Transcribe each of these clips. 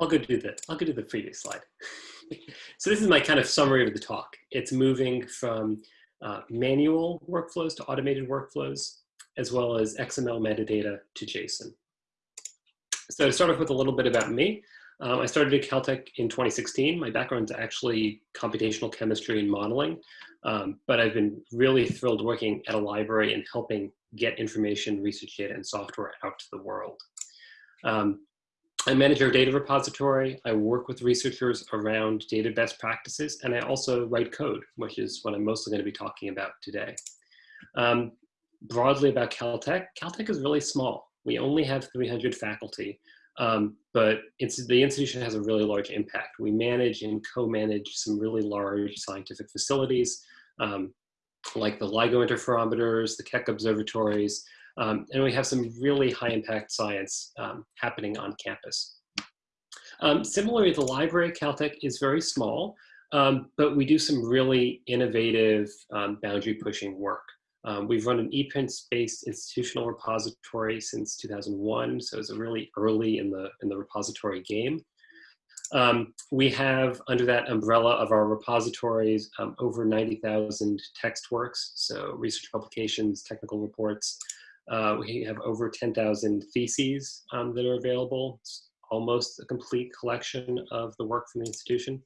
I'll go do the, I'll go do the previous slide. so this is my kind of summary of the talk. It's moving from uh, manual workflows to automated workflows, as well as XML metadata to JSON. So to start off with a little bit about me, um, I started at Caltech in 2016. My background is actually computational chemistry and modeling, um, but I've been really thrilled working at a library and helping get information, research data, and software out to the world. Um, I manage our data repository. I work with researchers around data best practices, and I also write code, which is what I'm mostly going to be talking about today. Um, broadly about Caltech, Caltech is really small. We only have 300 faculty, um, but the institution has a really large impact. We manage and co-manage some really large scientific facilities, um, like the LIGO interferometers, the Keck observatories, um, and we have some really high impact science um, happening on campus. Um, similarly, the library at Caltech is very small, um, but we do some really innovative um, boundary pushing work. Um, we've run an ePrints-based institutional repository since 2001, so it's really early in the, in the repository game. Um, we have, under that umbrella of our repositories, um, over 90,000 text works, so research publications, technical reports. Uh, we have over 10,000 theses um, that are available. It's almost a complete collection of the work from the institution.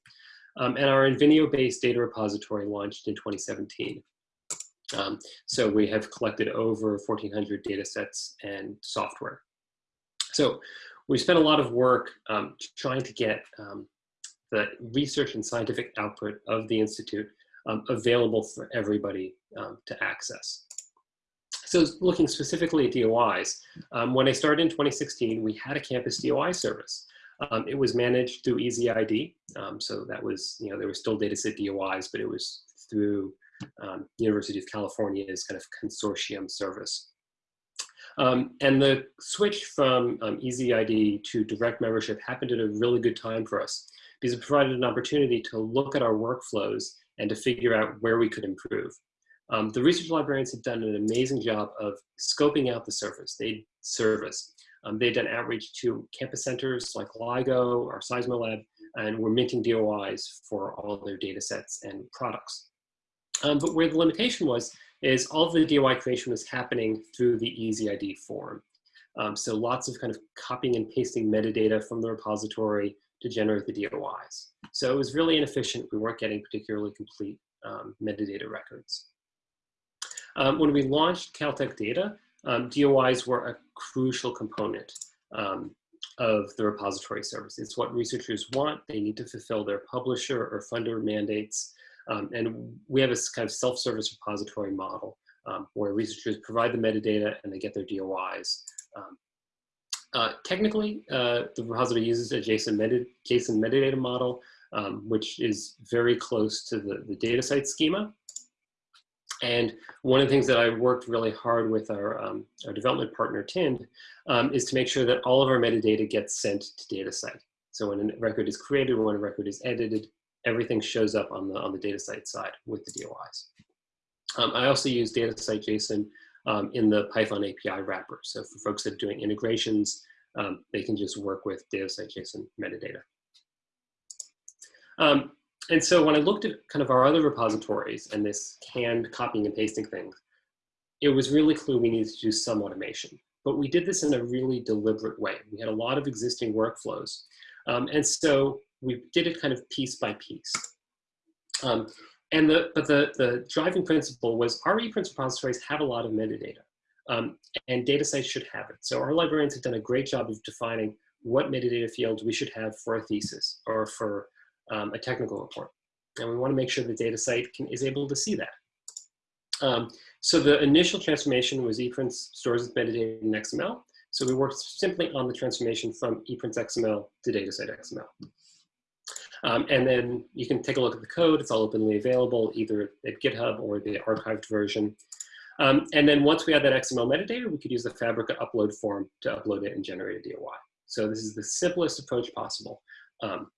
Um, and our Invenio-based data repository launched in 2017. Um, so we have collected over 1,400 data sets and software. So we spent a lot of work um, trying to get um, the research and scientific output of the Institute um, available for everybody to access. So looking specifically at DOIs, um, when I started in 2016, we had a campus DOI service. Um, it was managed through EZID. Um, so that was, you know, there were still dataset DOIs, but it was through um, University of California's kind of consortium service. Um, and the switch from um, EZID to direct membership happened at a really good time for us because it provided an opportunity to look at our workflows and to figure out where we could improve. Um, the research librarians have done an amazing job of scoping out the service. They service. Um, they've done outreach to campus centers like LIGO or Seismolab, and we're minting DOIs for all their data sets and products. Um, but where the limitation was, is all the DOI creation was happening through the EZID form. Um, so lots of kind of copying and pasting metadata from the repository to generate the DOIs. So it was really inefficient. We weren't getting particularly complete um, metadata records. Um, when we launched Caltech Data, um, DOIs were a crucial component um, of the repository service. It's what researchers want. They need to fulfill their publisher or funder mandates. Um, and we have a kind of self-service repository model um, where researchers provide the metadata and they get their DOIs. Um, uh, technically, uh, the repository uses a JSON, meta JSON metadata model, which is very close to the, the DataCite schema. And one of the things that I worked really hard with our, um, our development partner, Tind, um, is to make sure that all of our metadata gets sent to DataCite. So when a record is created, when a record is edited, everything shows up on the, on the DataCite side with the DOIs. Um, I also use DataCite JSON um, in the Python API wrapper. So for folks that are doing integrations, um, they can just work with DataCite JSON metadata. And so when I looked at kind of our other repositories and this canned copying and pasting thing, it was really clear we needed to do some automation. But we did this in a really deliberate way. We had a lot of existing workflows. Um, and so we did it kind of piece by piece. Um, and the, but the, the driving principle was our ePrints repositories have a lot of metadata um, and sites should have it. So our librarians have done a great job of defining what metadata fields we should have for a thesis or for um, a technical report. And we want to make sure the DataCite can, is able to see that. Um, so the initial transformation was ePrints stores its metadata in XML. So we worked simply on the transformation from ePrints XML to DataCite XML. Um, and then you can take a look at the code. It's all openly available, either at GitHub or the archived version. Um, and then once we had that XML metadata, we could use the Fabrica upload form to upload it and generate a DOI. So this is the simplest approach possible, um,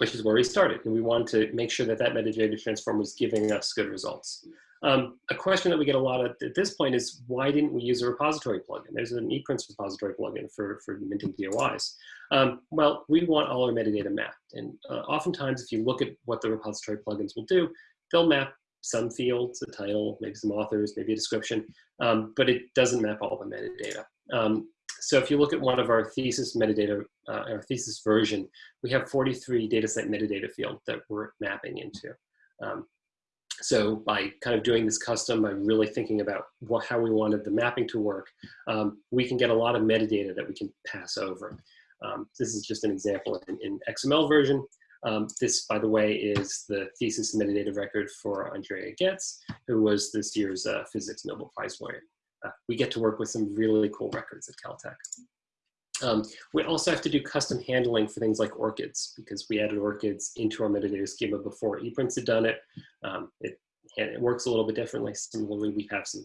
which is where we started. And we wanted to make sure that that metadata transform was giving us good results. Um, a question that we get a lot of at this point is why didn't we use a repository plugin? There's an ePrints repository plugin for, for minting DOIs. Um, well, we want all our metadata mapped. And uh, oftentimes, if you look at what the repository plugins will do, they'll map some fields, a title, maybe some authors, maybe a description, um, but it doesn't map all the metadata. So if you look at one of our thesis metadata, uh, our thesis version, we have 43 DataCite metadata field that we're mapping into. Um, so by kind of doing this custom, by really thinking about what, how we wanted the mapping to work, um, we can get a lot of metadata that we can pass over. Um, this is just an example in, in XML version. Um, this, by the way, is the thesis metadata record for Andrea Ghez, who was this year's uh, Physics Nobel Prize winner. We get to work with some really cool records at Caltech. Um, we also have to do custom handling for things like ORCIDs because we added ORCIDs into our metadata schema before ePrints had done it. Um, it, it works a little bit differently. Similarly, we have some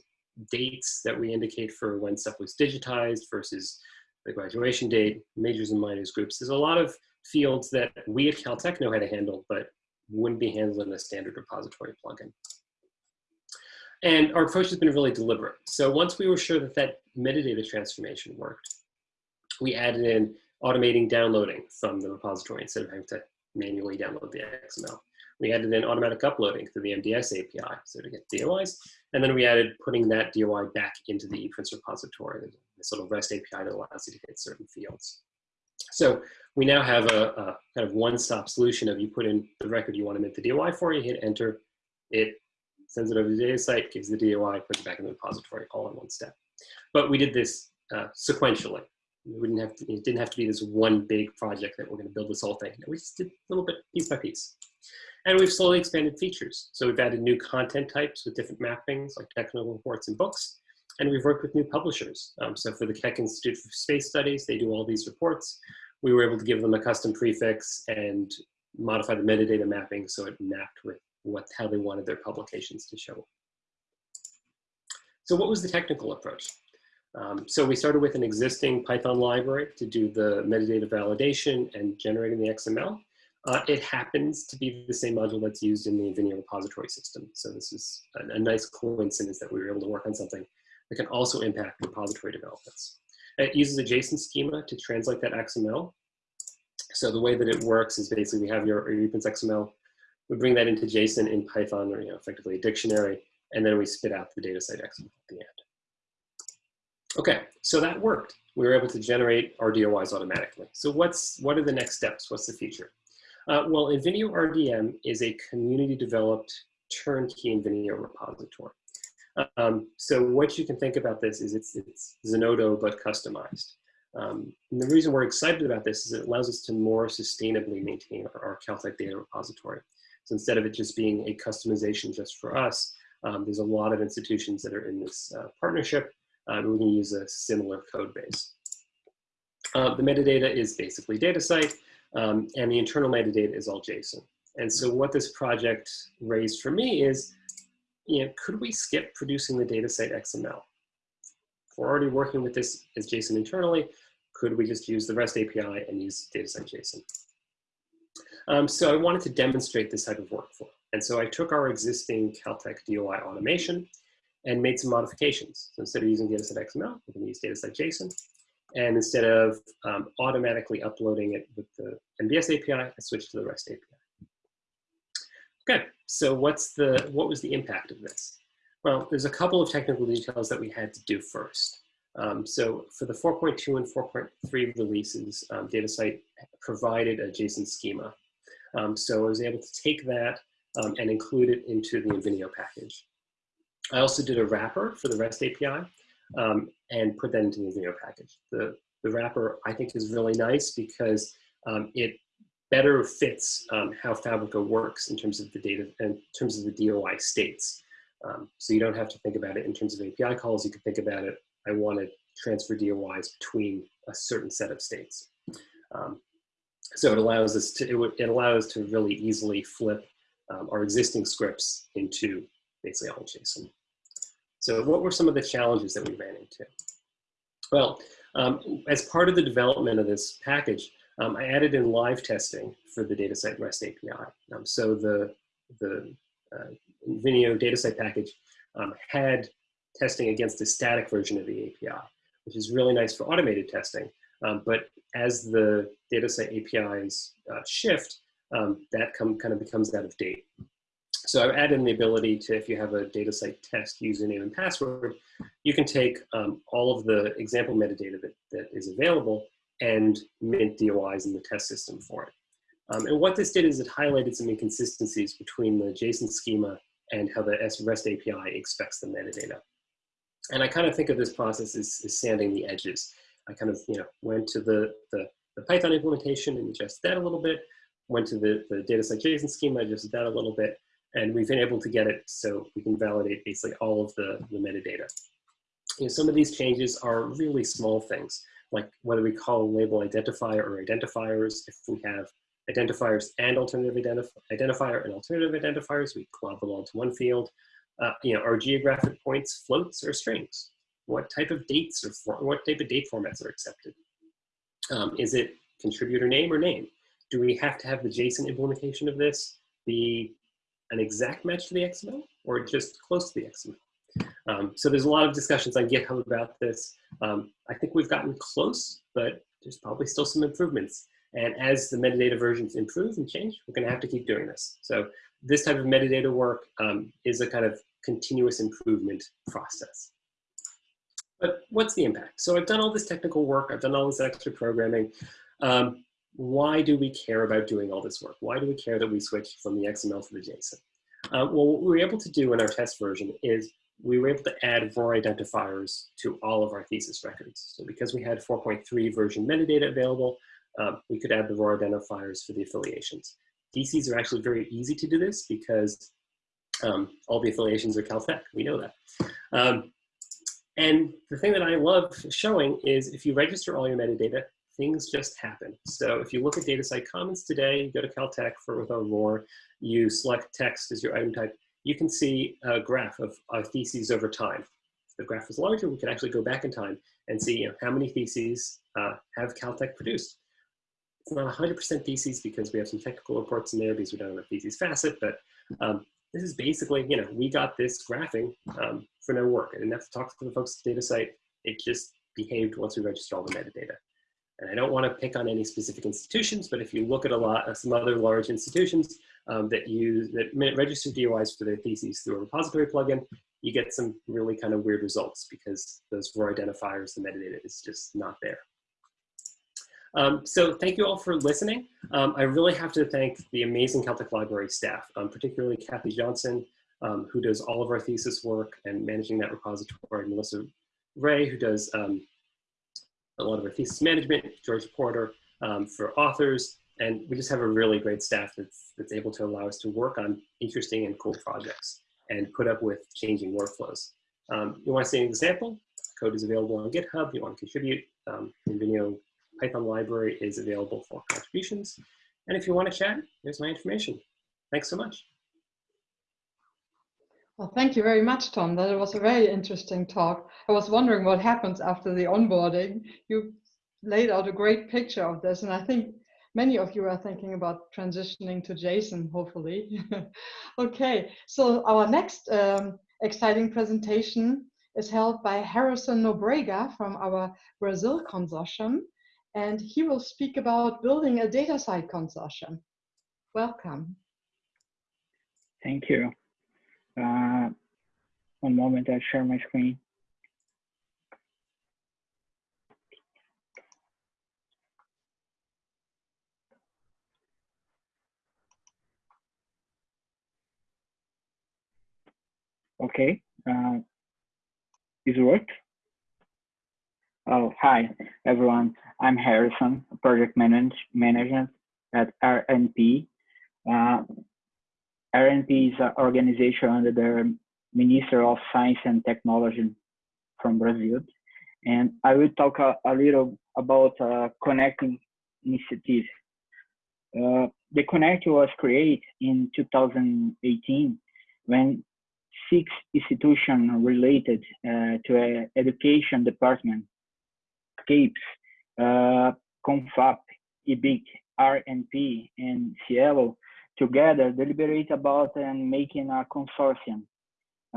dates that we indicate for when stuff was digitized versus the graduation date, majors and minors groups. There's a lot of fields that we at Caltech know how to handle, but wouldn't be handled in a standard repository plugin. And our approach has been really deliberate. So once we were sure that that metadata transformation worked, we added in automating downloading from the repository instead of having to manually download the XML. We added in automatic uploading through the MDS API, so to get DOIs. And then we added putting that DOI back into the ePrints repository, this little REST API that allows you to hit certain fields. So we now have a, a kind of one-stop solution of you put in the record you want to make the DOI for, you hit enter, it sends it over to the DataCite, gives the DOI, puts it back in the repository all in one step. But we did this uh, sequentially. We didn't have to, it didn't have to be this one big project that we're going to build this whole thing. We just did a little bit piece by piece. And we've slowly expanded features. So we've added new content types with different mappings like technical reports and books. And we've worked with new publishers. Um, so for the Keck Institute for Space Studies, they do all these reports. We were able to give them a custom prefix and modify the metadata mapping so it mapped with what, how they wanted their publications to show. So what was the technical approach? Um, so we started with an existing Python library to do the metadata validation and generating the XML. Uh, it happens to be the same module that's used in the Invenio repository system. So this is a, a, nice coincidence that we were able to work on something that can also impact repository developments. It uses a JSON schema to translate that XML. So the way that it works is basically we have your, your XML, we bring that into JSON in Python or you know, effectively a dictionary, and then we spit out the DataCite XML at the end. Okay, so that worked. We were able to generate RDOIs automatically. So what's what are the next steps? What's the future? Uh, well, Invenio RDM is a community developed turnkey Invenio repository. Um, so what you can think about this is it's, it's Zenodo but customized. Um, and the reason we're excited about this is it allows us to more sustainably maintain our, our Caltech data repository. So instead of it just being a customization just for us, um, there's a lot of institutions that are in this uh, partnership um, we can use a similar code base. Uh, the metadata is basically DataCite, um, and the internal metadata is all JSON. And so what this project raised for me is, you know, could we skip producing the DataCite XML? If we're already working with this as JSON internally, could we just use the REST API and use DataCite JSON? Um, so I wanted to demonstrate this type of workflow. And so I took our existing Caltech DOI automation and made some modifications. So instead of using DataCite XML, we can use DataCite JSON. And instead of um, automatically uploading it with the MDS API, I switched to the REST API. Okay, so what's the, what was the impact of this? Well, there's a couple of technical details that we had to do first. Um, so for the 4.2 and 4.3 releases, um, DataCite provided a JSON schema. Um, so I was able to take that um, and include it into the Invenio package. I also did a wrapper for the REST API um, and put that into the Invenio package. The, the wrapper I think is really nice because um, it better fits um, how Fabrica works in terms of the data, in terms of the DOI states. Um, so you don't have to think about it in terms of API calls. You can think about it, I want to transfer DOIs between a certain set of states. Um, so it allows us to, it, it allows to really easily flip um, our existing scripts into basically all JSON. So what were some of the challenges that we ran into? Well, um, as part of the development of this package, um, I added in live testing for the DataCite REST API. Um, so the, the uh, Invenio DataCite package um, had testing against a static version of the API, which is really nice for automated testing. Um, but as the DataCite APIs uh, shift, um, that come, kind of becomes out of date. So I've added in the ability to, if you have a DataCite test username and password, you can take um, all of the example metadata that, that is available and mint DOIs in the test system for it. Um, and what this did is it highlighted some inconsistencies between the JSON schema and how the REST API expects the metadata. And I kind of think of this process as, as sanding the edges. I kind of, you know, went to the, the, the Python implementation and adjusted that a little bit, went to the, the DataCite JSON schema, adjusted that a little bit, and we've been able to get it so we can validate basically all of the, the metadata. You know, some of these changes are really small things, like whether we call a label identifier or identifiers, if we have identifiers and alternative identif identifier and alternative identifiers, we club them all to one field. Uh, you know, our geographic points floats or strings? What type of dates or what type of date formats are accepted? Um, is it contributor name or name? Do we have to have the JSON implementation of this be an exact match to the XML or just close to the XML? Um, so there's a lot of discussions on GitHub about this. Um, I think we've gotten close, but there's probably still some improvements. And as the metadata versions improve and change, we're gonna have to keep doing this. So this type of metadata work um, is a kind of continuous improvement process. But what's the impact? So I've done all this technical work, I've done all this extra programming. Um, why do we care about doing all this work? Why do we care that we switch from the XML to the JSON? Uh, well, what we were able to do in our test version is we were able to add ROR identifiers to all of our thesis records. So because we had 4.3 version metadata available, um, we could add the ROR identifiers for the affiliations. DCs are actually very easy to do this because um, all the affiliations are Caltech. We know that. Um, and the thing that I love showing is if you register all your metadata, things just happen. So if you look at DataCite Commons today, you go to Caltech for with our you select text as your item type, you can see a graph of our theses over time. If the graph is larger, we can actually go back in time and see you know, how many theses uh, have Caltech produced. It's not 100% theses because we have some technical reports in there because we don't have a theses facet, but um, this is basically, you know, we got this graphing um, for no work. I didn't to talk to the folks at DataCite. It just behaved once we registered all the metadata. And I don't want to pick on any specific institutions, but if you look at a lot of some other large institutions um, that use that register DOIs for their theses through a repository plugin, you get some really kind of weird results because those ROR identifiers, the metadata is just not there. Um, so thank you all for listening. Um, I really have to thank the amazing Caltech Library staff, um, particularly Kathy Johnson, um, who does all of our thesis work and managing that repository, Melissa Ray, who does um, a lot of our thesis management, George Porter um, for authors, and we just have a really great staff that's, that's able to allow us to work on interesting and cool projects and put up with changing workflows. You want to see an example? Code is available on GitHub. You want to contribute. Um, Invenio Python library is available for contributions. And if you want to chat, here's my information. Thanks so much. Well, thank you very much, Tom. That was a very interesting talk. I was wondering what happens after the onboarding. You laid out a great picture of this, and I think many of you are thinking about transitioning to JSON, hopefully. okay, so our next um, exciting presentation is held by Harrison Nobrega from our Brazil consortium, and he will speak about building a DataCite consortium. Welcome. Thank you. Uh, one moment, I share my screen. Okay, uh, is it worked? Oh, hi, everyone. I'm Harrison, project manage, manager at RNP. Uh, RNP is an organization under the Minister of Science and Technology from Brazil. And I will talk a, a little about uh, connecting initiative. Uh, the Connect was created in 2018 when six institutions related uh, to an education department, CAPES, uh, CONFAP, IBICT, RNP, and SciELO together deliberate about and making a consortium.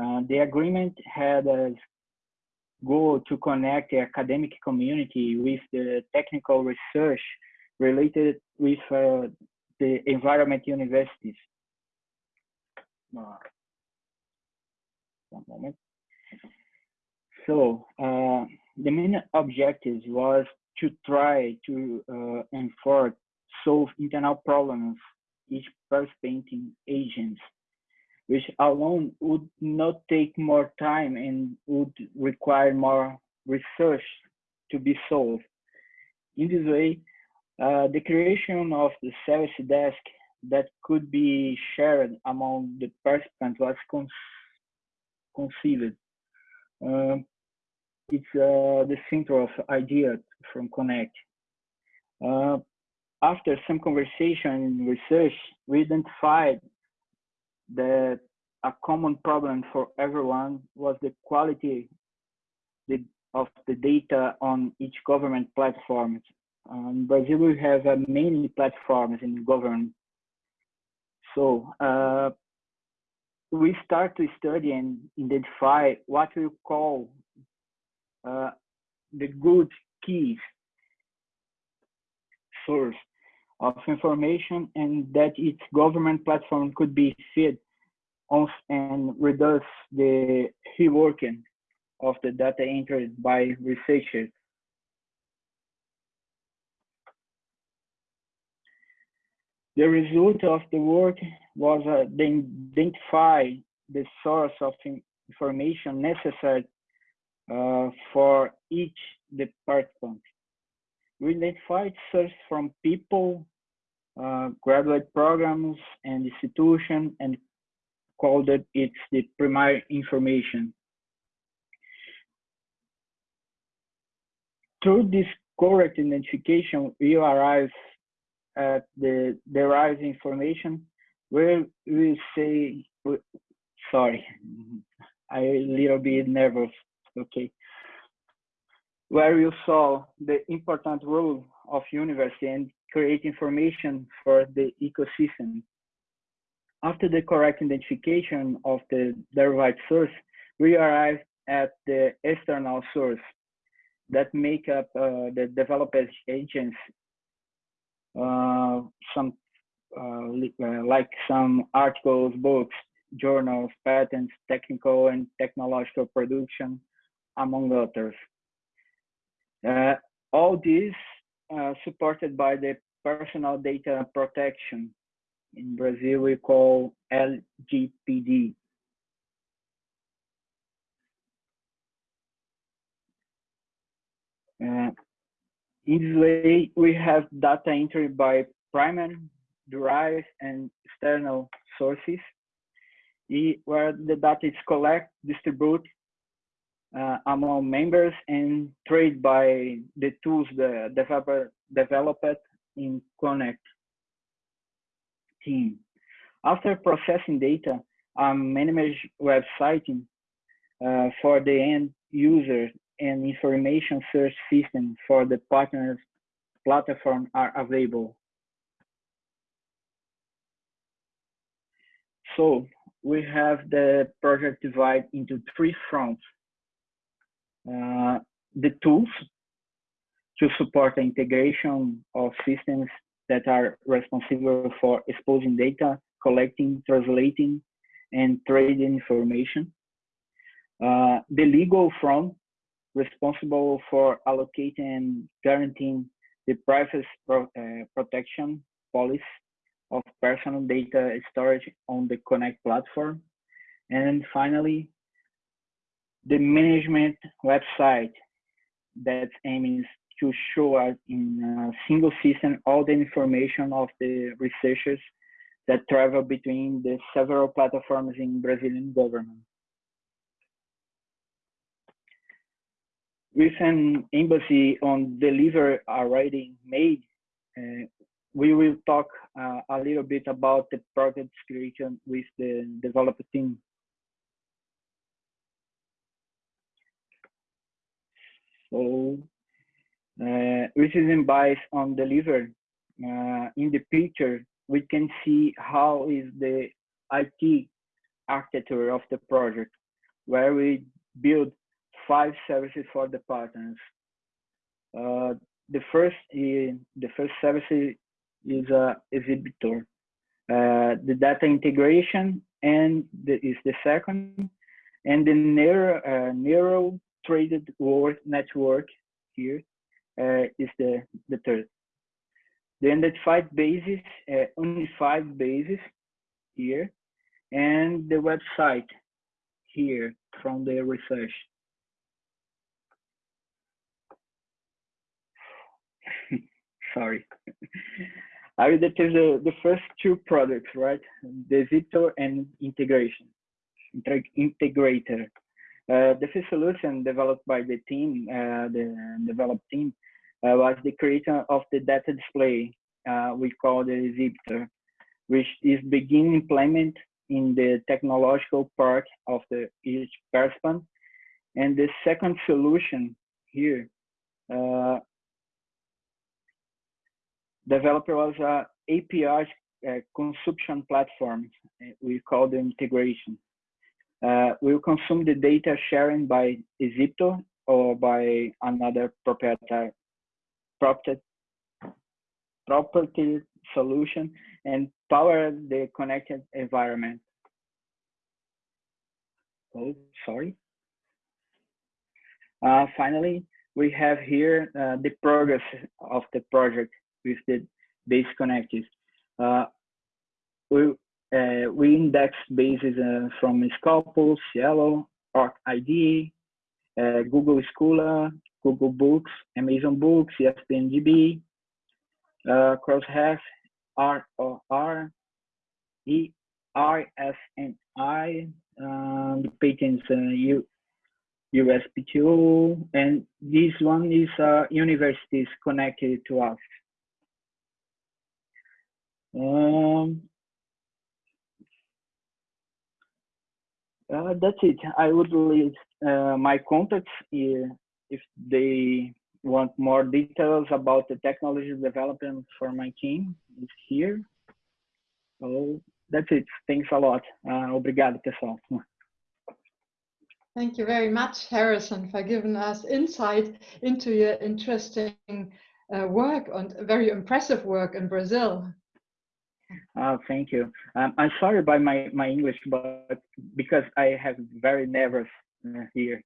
Uh, the agreement had as goal to connect the academic community with the technical research related with uh, the environment universities. Uh, one moment. So uh, the main objective was to try to uh, enforce solve internal problems each participating agents, which alone would not take more time and would require more research to be solved. In this way, uh, the creation of the service desk that could be shared among the participants was con conceived. Uh, it's uh, the center of idea from Connect. Uh, after some conversation and research, we identified that a common problem for everyone was the quality of the data on each government platform. Um, Brazil we have uh, many platforms in government. So uh, we start to study and identify what we call uh, the good keys source of information and that its government platform could be fed on and reduce the reworking of the data entered by researchers. The result of the work was uh, identify the source of information necessary uh, for each department. We identified sources from people, uh, graduate programs, and institutions, and called it it's the primary information. Through this correct identification, we arrive at the derived information where we say, sorry, I a little bit nervous, okay. Where you saw the important role of university and create information for the ecosystem. After the correct identification of the derived source, we arrive at the external source that make up uh, the developers agents, uh, some uh, uh, like some articles, books, journals, patents, technical and technological production, among others. Uh, all this uh, supported by the personal data protection. In Brazil, we call LGPD. Uh, in this way, we have data entry by primary, derived, and external sources, where the data is collected, distributed uh, among members, and trade by the tools the developer developed in Connect team. After processing data, a managed website uh, for the end user and information search system for the partners platform are available. So we have the project divided into three fronts. Uh, the tools to support the integration of systems that are responsible for exposing data, collecting, translating, and trading information. Uh, the legal front responsible for allocating and guaranteeing the privacy pro uh, protection policy of personal data storage on the Connect platform. And finally, the management website that aims to show us in a single system all the information of the researchers that travel between the several platforms in Brazilian government. With an embassy on deliver already made, uh, we will talk uh, a little bit about the project creation with the developer team. So uh, which is bias on deliver. Uh, in the picture, we can see how is the IT architecture of the project. where we build five services for the partners. Uh, the first is, the first service is a exhibitor. Uh, the data integration and the, is the second, and the neural, uh, neural traded work network here uh, is the the third. The identified basis, uh, unified basis here, and the website here from the research. Sorry. I detail the, the first two products, right? The Ziptor and integration, integrator. Uh, the first solution developed by the team, uh, the developed team, uh, was the creation of the data display uh, we call the Ziptor, which is being implemented in the technological part of the each person. And the second solution here, uh, developer was a API uh, consumption platform. We call the integration. Uh, we'll consume the data sharing by Zipto or by another proprietary property, property solution and power the connected environment. Oh, sorry. Uh, finally, we have here uh, the progress of the project with the base connectors. Uh, we, uh, we index bases uh, from Scopus, SciELO, ID, uh, Google Scholar, Google Books, Amazon Books, ESPNDB, uh, Crossref, R O R, E R S N I, um, the patents uh, U, USP2, and this one is uh, universities connected to us. Um, uh, that's it. I would leave uh, my contacts if they want more details about the technology development for my team. Is here. So that's it. Thanks a lot. Uh, obrigado, pessoal. Thank you very much, Harrison, for giving us insight into your interesting uh, work and very impressive work in Brazil. Oh, thank you. Um, I'm sorry about my, my English, but because I have very nervous uh, here.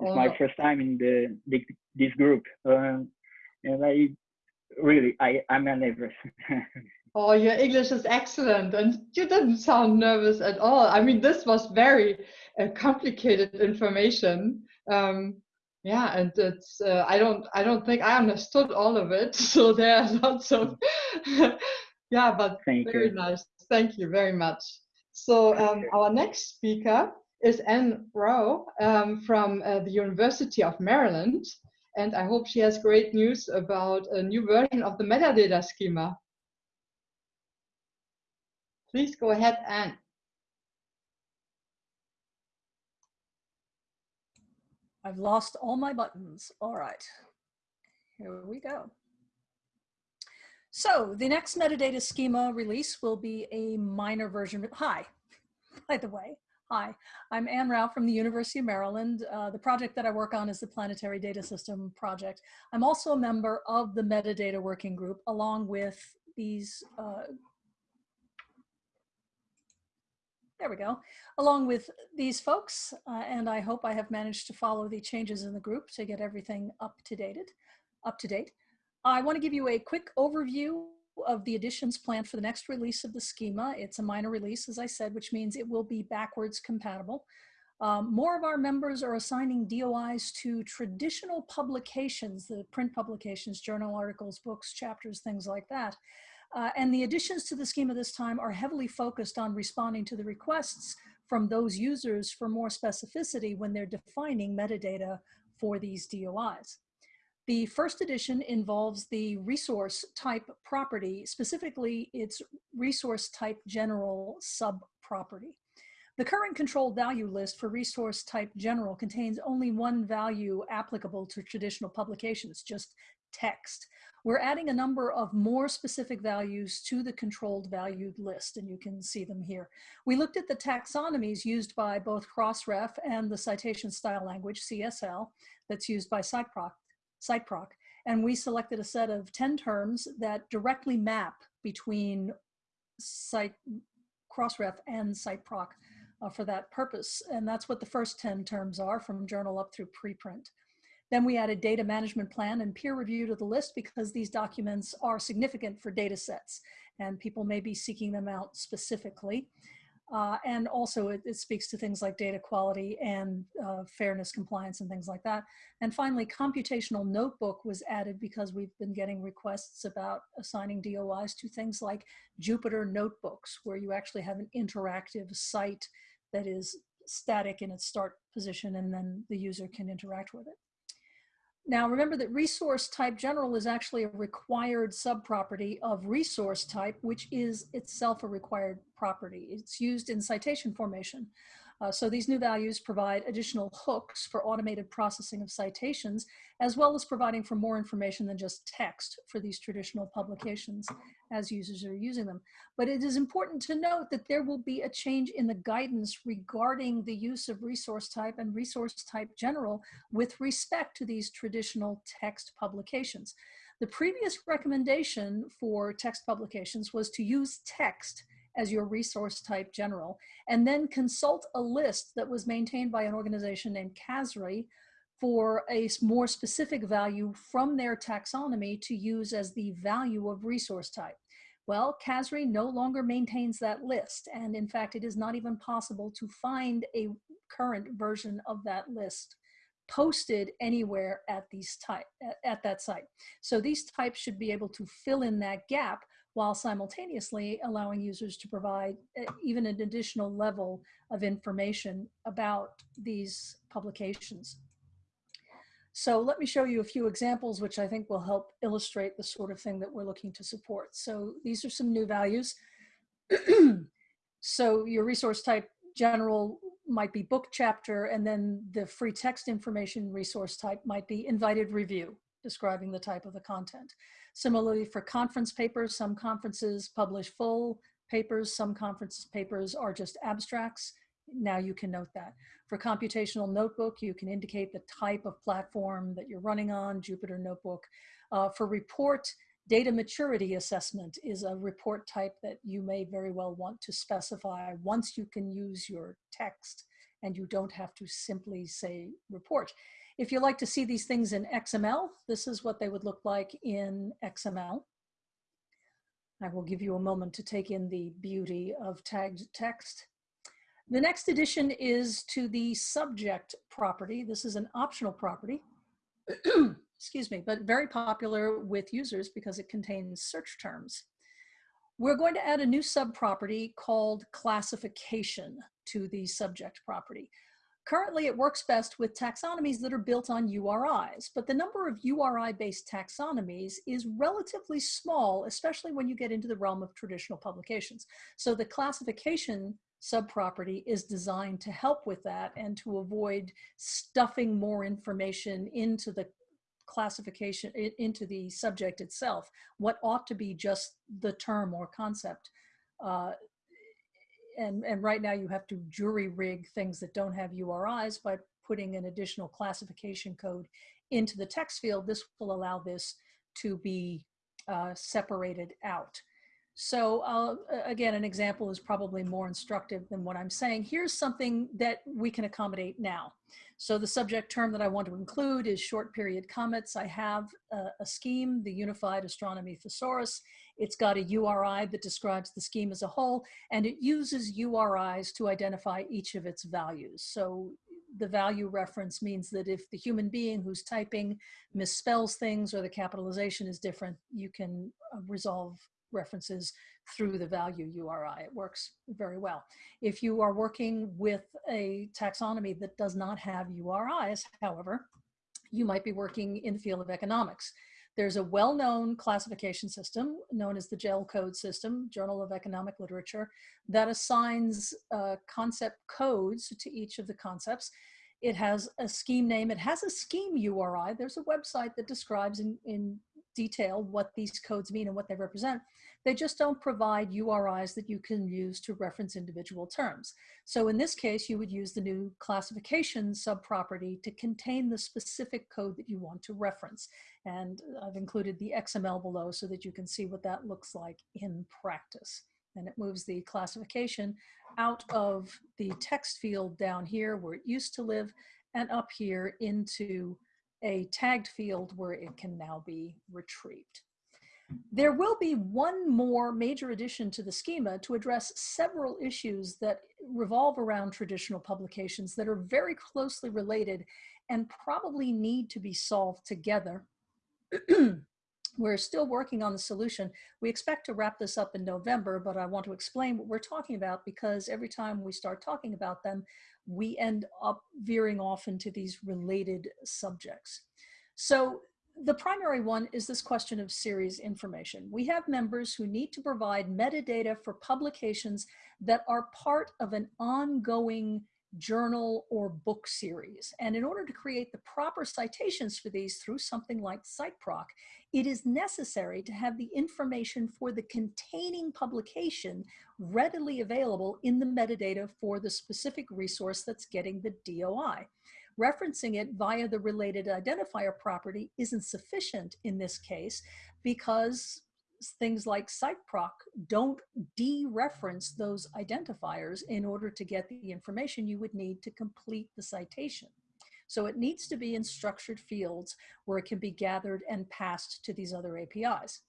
It's oh. my first time in the, the this group, um, and I really I I'm nervous. oh, your English is excellent, and you didn't sound nervous at all. I mean, this was very uh, complicated information. Um, yeah, and it's uh, I don't I don't think I understood all of it. So there are lots of Yeah, but Thank very you. nice. Thank you very much. So um, our next speaker is Anne Raugh um, from uh, the University of Maryland. And I hope she has great news about a new version of the metadata schema. Please go ahead, Anne. I've lost all my buttons. All right, here we go. So the next metadata schema release will be a minor version. Hi, by the way. Hi, I'm Anne Raugh from the University of Maryland. Uh, the project that I work on is the Planetary Data System project. I'm also a member of the metadata working group along with these, uh, there we go, along with these folks. Uh, and I hope I have managed to follow the changes in the group to get everything up to date. Up to date. I want to give you a quick overview of the additions planned for the next release of the schema. It's a minor release, as I said, which means it will be backwards compatible. Um, more of our members are assigning DOIs to traditional publications, the print publications, journal articles, books, chapters, things like that. Uh, and the additions to the schema this time are heavily focused on responding to the requests from those users for more specificity when they're defining metadata for these DOIs. The first edition involves the resource type property, specifically its resource type general subproperty. The current controlled value list for resource type general contains only one value applicable to traditional publications, just text. we're adding a number of more specific values to the controlled valued list, and you can see them here. We looked at the taxonomies used by both Crossref and the citation style language, CSL, that's used by CiteProc, CiteProc, and we selected a set of 10 terms that directly map between Site, Crossref and CiteProc uh, for that purpose. And that's what the first 10 terms are from journal up through preprint. Then we added data management plan and peer review to the list because these documents are significant for data sets and people may be seeking them out specifically. Uh, and also it, it, speaks to things like data quality and uh, fairness compliance and things like that. And finally, computational notebook was added because we've been getting requests about assigning DOIs to things like Jupyter notebooks, where you actually have an interactive site that is static in its start position and then the user can interact with it. Now remember that resource type general is actually a required subproperty of resource type, which is itself a required property. It's used in citation formation. Uh, so these new values provide additional hooks for automated processing of citations, as well as providing for more information than just text for these traditional publications as users are using them. But it is important to note that there will be a change in the guidance regarding the use of resource type and resource type general with respect to these traditional text publications. The previous recommendation for text publications was to use text as your resource type general, and then consult a list that was maintained by an organization named CASRAI for a more specific value from their taxonomy to use as the value of resource type. Well, CASRAI no longer maintains that list, and in fact, it is not even possible to find a current version of that list posted anywhere at these type at that site. So these types should be able to fill in that gap while simultaneously allowing users to provide eh, even an additional level of information about these publications. So let me show you a few examples which I think will help illustrate the sort of thing that we're looking to support. So these are some new values. so your resource type general might be book chapter and then the free text information resource type might be invited review describing the type of the content. Similarly, for conference papers, some conferences publish full papers, some conference papers are just abstracts. Now you can note that. For computational notebook, you can indicate the type of platform that you're running on, Jupyter Notebook. Uh, for report, data maturity assessment is a report type that you may very well want to specify once you can use your text and you don't have to simply say report. If you like to see these things in XML, this is what they would look like in XML. I will give you a moment to take in the beauty of tagged text. The next addition is to the subject property. This is an optional property, excuse me, but very popular with users because it contains search terms. We're going to add a new sub-property called classification to the subject property. Currently, it works best with taxonomies that are built on URIs, but the number of URI-based taxonomies is relatively small, especially when you get into the realm of traditional publications. So the classification subproperty is designed to help with that and to avoid stuffing more information into the classification, into the subject itself, what ought to be just the term or concept uh, and, and right now you have to jury rig things that don't have URIs by putting an additional classification code into the text field. This will allow this to be uh, separated out. So uh, again, an example is probably more instructive than what I'm saying. Here's something that we can accommodate now. So the subject term that I want to include is short period comets. I have a, a scheme, the Unified Astronomy Thesaurus. It's got a URI that describes the scheme as a whole, and it uses URIs to identify each of its values. So the value reference means that if the human being who's typing misspells things or the capitalization is different, you can uh, resolve references through the value URI. It works very well. If you are working with a taxonomy that does not have URIs, however, you might be working in the field of economics. There's a well-known classification system known as the JEL code system, Journal of Economic Literature, that assigns uh, concept codes to each of the concepts. It has a scheme name. It has a scheme URI. There's a website that describes in, in detail what these codes mean and what they represent. They just don't provide URIs that you can use to reference individual terms. So in this case, you would use the new classification subproperty to contain the specific code that you want to reference. And I've included the XML below so that you can see what that looks like in practice. And it moves the classification out of the text field down here where it used to live and up here into a tagged field where it can now be retrieved. There will be one more major addition to the schema to address several issues that revolve around traditional publications that are very closely related and probably need to be solved together. we're still working on the solution. We expect to wrap this up in November, but I want to explain what we're talking about because every time we start talking about them, we end up veering off into these related subjects. So the primary one is this question of series information. We have members who need to provide metadata for publications that are part of an ongoing journal or book series. And in order to create the proper citations for these through something like CiteProc, it is necessary to have the information for the containing publication readily available in the metadata for the specific resource that's getting the DOI referencing it via the related identifier property isn't sufficient in this case because things like CiteProc don't dereference those identifiers in order to get the information you would need to complete the citation. So it needs to be in structured fields where it can be gathered and passed to these other APIs.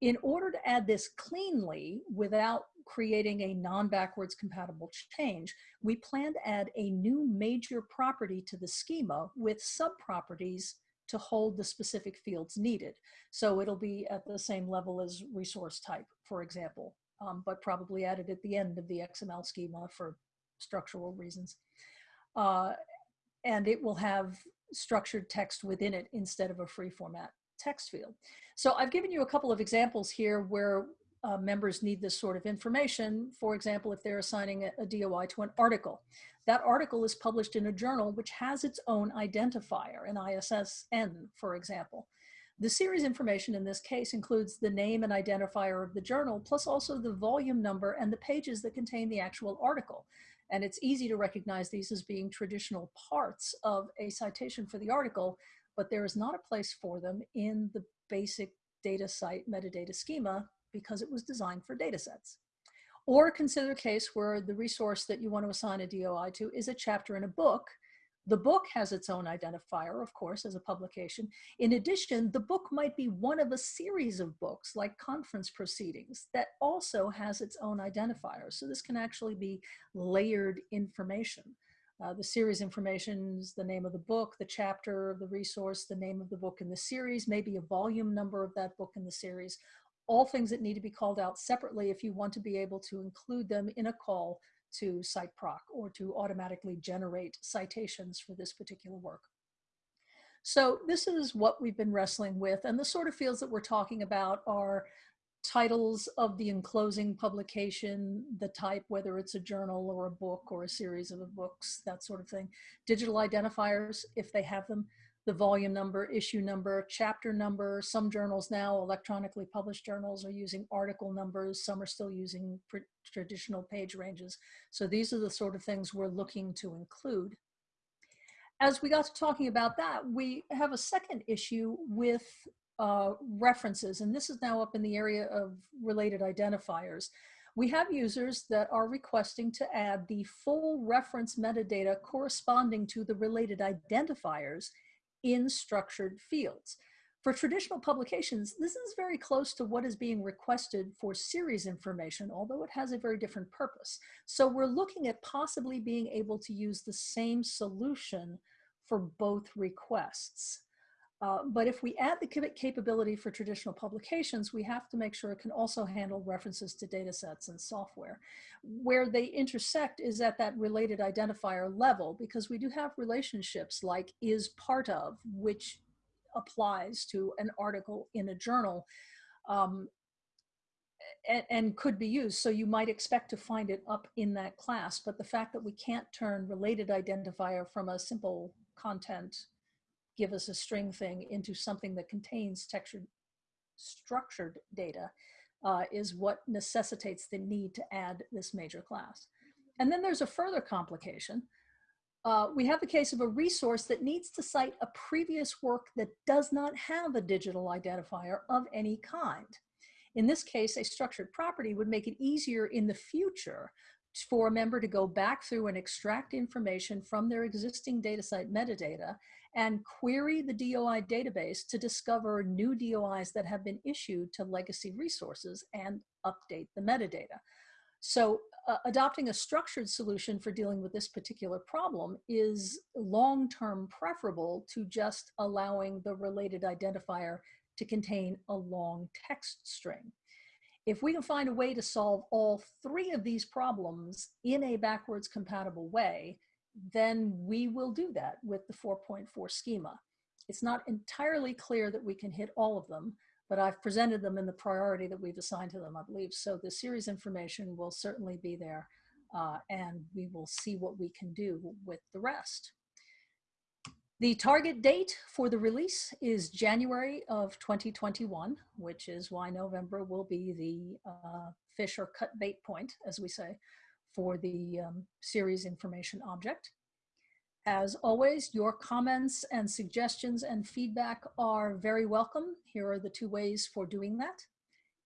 In order to add this cleanly without creating a non-backwards compatible change, we plan to add a new major property to the schema with subproperties to hold the specific fields needed. So it'll be at the same level as resource type, for example, um, but probably added at the end of the XML schema for structural reasons. Uh, and it will have structured text within it instead of a free format text field. So I've given you a couple of examples here where uh, members need this sort of information. For example, if they're assigning a, a DOI to an article, that article is published in a journal which has its own identifier, an ISSN, for example. The series information in this case includes the name and identifier of the journal, plus also the volume number and the pages that contain the actual article. And it's easy to recognize these as being traditional parts of a citation for the article, but there is not a place for them in the basic DataCite metadata schema because it was designed for data sets. Or consider a case where the resource that you want to assign a DOI to is a chapter in a book. The book has its own identifier, of course, as a publication. In addition, the book might be one of a series of books like conference proceedings that also has its own identifier. So this can actually be layered information. Uh, the series information is the name of the book, the chapter of the resource, the name of the book in the series, maybe a volume number of that book in the series, all things that need to be called out separately if you want to be able to include them in a call to CiteProc or to automatically generate citations for this particular work. So this is what we've been wrestling with and the sort of fields that we're talking about are titles of the enclosing publication, the type, whether it's a journal or a book or a series of books, that sort of thing. Digital identifiers, if they have them, the volume number, issue number, chapter number. Some journals now, electronically published journals, are using article numbers. Some are still using traditional page ranges. So these are the sort of things we're looking to include. As we got to talking about that, we have a second issue with uh, references, and this is now up in the area of related identifiers. We have users that are requesting to add the full reference metadata corresponding to the related identifiers in structured fields. For traditional publications, this is very close to what is being requested for series information, although it has a very different purpose. So we're looking at possibly being able to use the same solution for both requests. Uh, but if we add the capability for traditional publications, we have to make sure it can also handle references to data sets and software. Where they intersect is at that related identifier level, because we do have relationships like is part of, which applies to an article in a journal. Um, and, and, could be used. So you might expect to find it up in that class, but the fact that we can't turn related identifier from a simple content give us a string thing into something that contains textured structured data uh, is what necessitates the need to add this major class. And then there's a further complication. Uh, we have the case of a resource that needs to cite a previous work that does not have a digital identifier of any kind. In this case, a structured property would make it easier in the future for a member to go back through and extract information from their existing DataCite metadata and query the DOI database to discover new DOIs that have been issued to legacy resources and update the metadata. So uh, adopting a structured solution for dealing with this particular problem is long-term preferable to just allowing the related identifier to contain a long text string. If we can find a way to solve all three of these problems in a backwards compatible way, then we will do that with the 4.4 schema. It's not entirely clear that we can hit all of them, but I've presented them in the priority that we've assigned to them, I believe. So the series information will certainly be there uh, and we will see what we can do with the rest. The target date for the release is January of 2021, which is why November will be the uh, fish or cut bait point, as we say, for the um, series information object. As always, your comments and suggestions and feedback are very welcome. Here are the two ways for doing that.